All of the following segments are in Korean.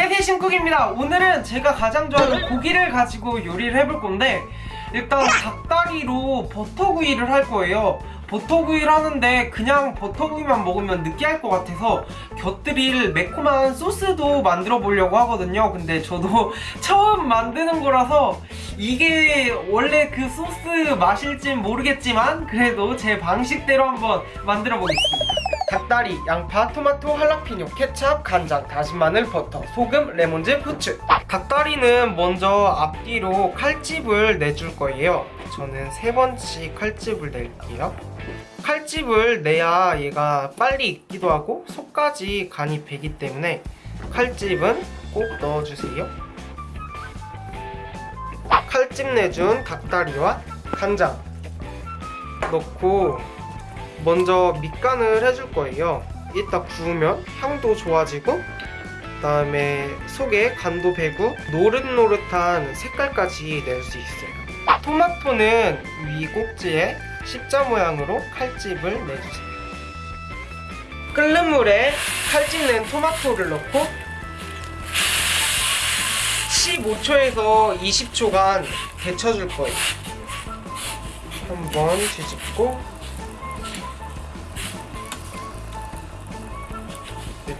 안녕하세요 신쿡입니다. 오늘은 제가 가장 좋아하는 고기를 가지고 요리를 해볼 건데 일단 닭다리로 버터구이를 할 거예요. 버터구이를 하는데 그냥 버터구이만 먹으면 느끼할 것 같아서 곁들일 매콤한 소스도 만들어 보려고 하거든요. 근데 저도 처음 만드는 거라서 이게 원래 그 소스 맛일진 모르겠지만 그래도 제 방식대로 한번 만들어 보겠습니다 닭다리, 양파, 토마토, 할라피뇨, 케찹, 간장, 다진 마늘, 버터, 소금, 레몬즙, 후추. 닭다리는 먼저 앞뒤로 칼집을 내줄 거예요. 저는 세 번씩 칼집을 낼게요. 칼집을 내야 얘가 빨리 익기도 하고 속까지 간이 배기 때문에 칼집은 꼭 넣어주세요. 칼집 내준 닭다리와 간장 넣고 먼저 밑간을 해줄 거예요. 이따 구우면 향도 좋아지고 그 다음에 속에 간도 배고 노릇노릇한 색깔까지 낼 수 있어요. 토마토는 위 꼭지에 십자 모양으로 칼집을 내주세요. 끓는 물에 칼집 낸 토마토를 넣고 15초에서 20초간 데쳐줄 거예요. 한번 뒤집고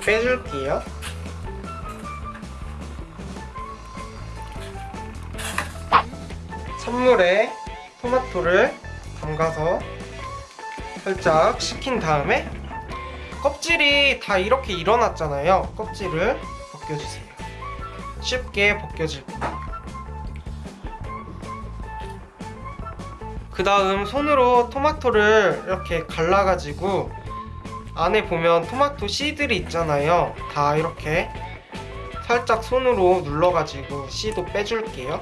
빼줄게요. 찬물에 토마토를 담가서 살짝 식힌 다음에 껍질이 다 이렇게 일어났잖아요. 껍질을 벗겨주세요. 쉽게 벗겨질 거예요. 그 다음 손으로 토마토를 이렇게 갈라가지고 안에 보면 토마토 씨들이 있잖아요. 다 이렇게 살짝 손으로 눌러가지고 씨도 빼줄게요.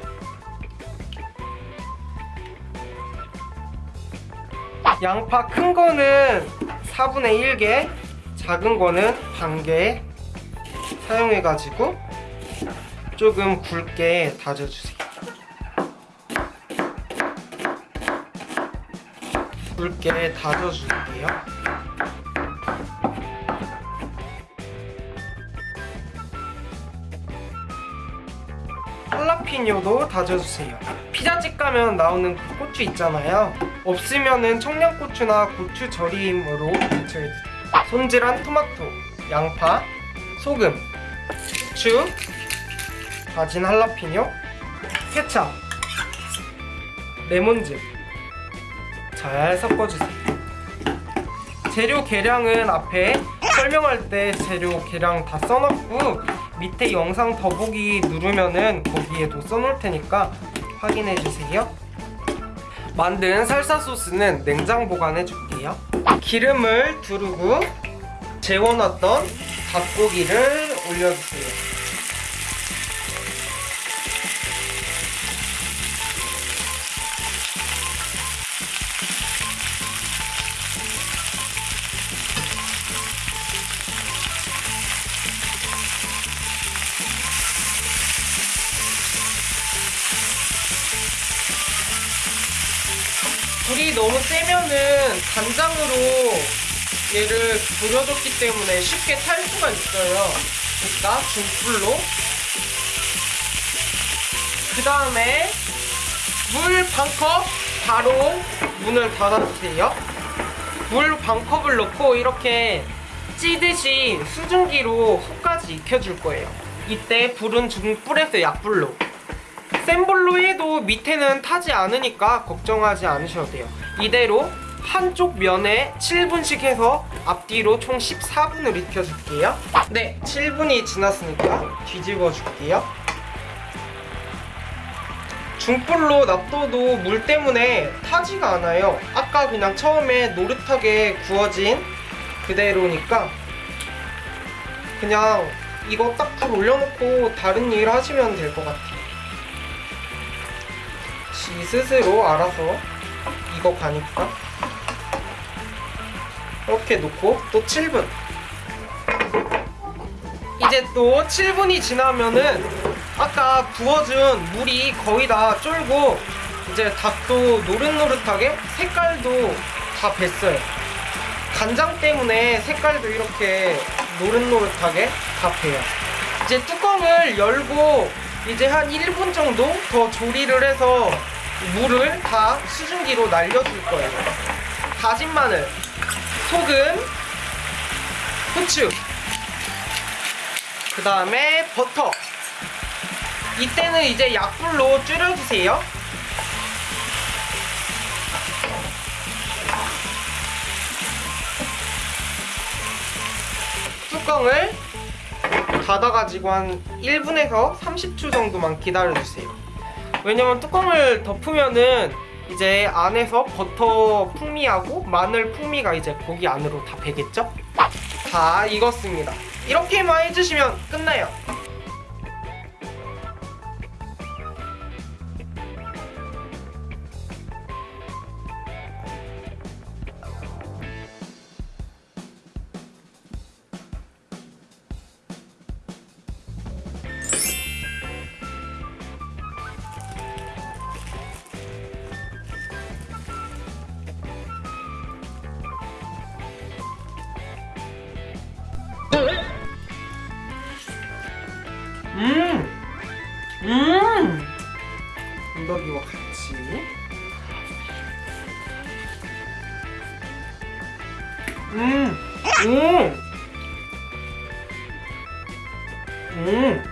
양파 큰 거는 4분의 1개 작은 거는 반개 사용해가지고 조금 굵게 다져주세요. 굵게 다져줄게요 할라피뇨도 다져주세요. 피자집 가면 나오는 그 고추 있잖아요. 없으면은 청양고추나 고추 절임으로 대처해주세요. 손질한 토마토, 양파, 소금, 후추, 다진 할라피뇨, 케찹, 레몬즙. 잘 섞어주세요. 재료 계량은 앞에 설명할 때 재료 계량 다 써놨고 밑에 영상 더보기 누르면은 거기에도 써놓을 테니까 확인해주세요. 만든 살사 소스는 냉장 보관해 줄게요. 기름을 두르고 재워놨던 닭고기를 올려주세요 불이 너무 세면은 간장으로 얘를 졸여줬기 때문에 쉽게 탈 수가 있어요. 그러니까 중불로. 그 다음에 물 반컵 바로 문을 닫아주세요. 물 반컵을 넣고 이렇게 찌듯이 수증기로 속까지 익혀줄 거예요. 이때 불은 중불에서 약불로 센 불로 해도 밑에는 타지 않으니까 걱정하지 않으셔도 돼요. 이대로 한쪽 면에 7분씩 해서 앞뒤로 총 14분을 익혀줄게요. 네 7분이 지났으니까 뒤집어 줄게요. 중불로 놔둬도 물 때문에 타지가 않아요. 아까 그냥 처음에 노릇하게 구워진 그대로니까 그냥 이거 딱 불 올려놓고 다른 일 하시면 될 것 같아요 지 스스로 알아서 익어가니까 이렇게 놓고 또 7분. 이제 또 7분이 지나면은 아까 부어준 물이 거의 다 쫄고 이제 닭도 노릇노릇하게 색깔도 다 뱄어요. 간장 때문에 색깔도 이렇게 노릇노릇하게 다 배요. 이제 뚜껑을 열고 이제 한 1분 정도 더 조리를 해서 물을 다 수증기로 날려줄 거예요. 다진 마늘, 소금, 후추, 그 다음에 버터. 이때는 이제 약불로 줄여주세요. 뚜껑을 닫아가지고 한 1분에서 30초 정도만 기다려주세요. 왜냐면 뚜껑을 덮으면은 이제 안에서 버터 풍미하고 마늘 풍미가 이제 고기 안으로 다 배겠죠? 다 익었습니다. 이렇게만 해주시면 끝나요. 음! 음! 건더기와 같이. 음! 음! 음!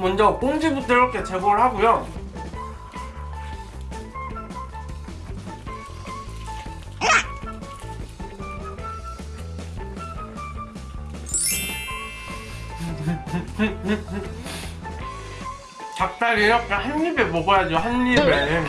먼저 꽁지부터 이렇게 제거를 하고요. 닭다리 이렇게 한 입에 먹어야죠 한 입에.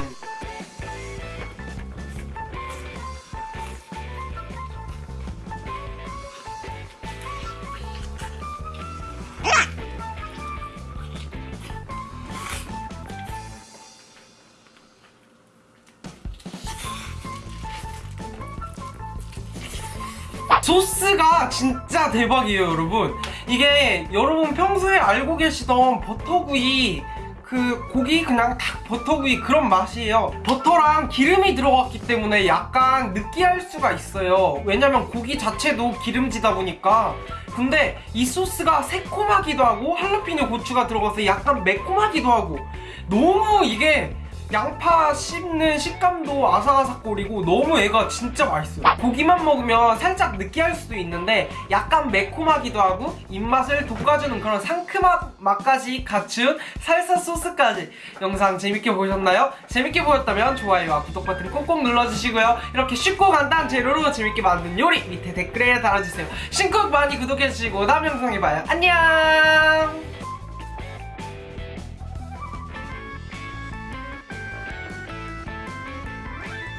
소스가 진짜 대박이에요 여러분 이게 여러분 평소에 알고 계시던 버터구이 그 고기 그냥 딱 버터구이 그런 맛이에요. 버터랑 기름이 들어갔기 때문에 약간 느끼할 수가 있어요. 왜냐면 고기 자체도 기름지다 보니까. 근데 이 소스가 새콤하기도 하고 할라피뇨 고추가 들어가서 약간 매콤하기도 하고. 너무 이게 양파 씹는 식감도 아삭아삭거리고 너무 애가 진짜 맛있어요. 고기만 먹으면 살짝 느끼할 수도 있는데 약간 매콤하기도 하고 입맛을 돋궈주는 그런 상큼한 맛까지 갖춘 살사 소스까지. 영상 재밌게 보셨나요? 재밌게 보셨다면 좋아요와 구독 버튼 꼭꼭 눌러주시고요. 이렇게 쉽고 간단한 재료로 재밌게 만든 요리 밑에 댓글에 달아주세요. 신곡 많이 구독해주시고 다음 영상에 봐요. 안녕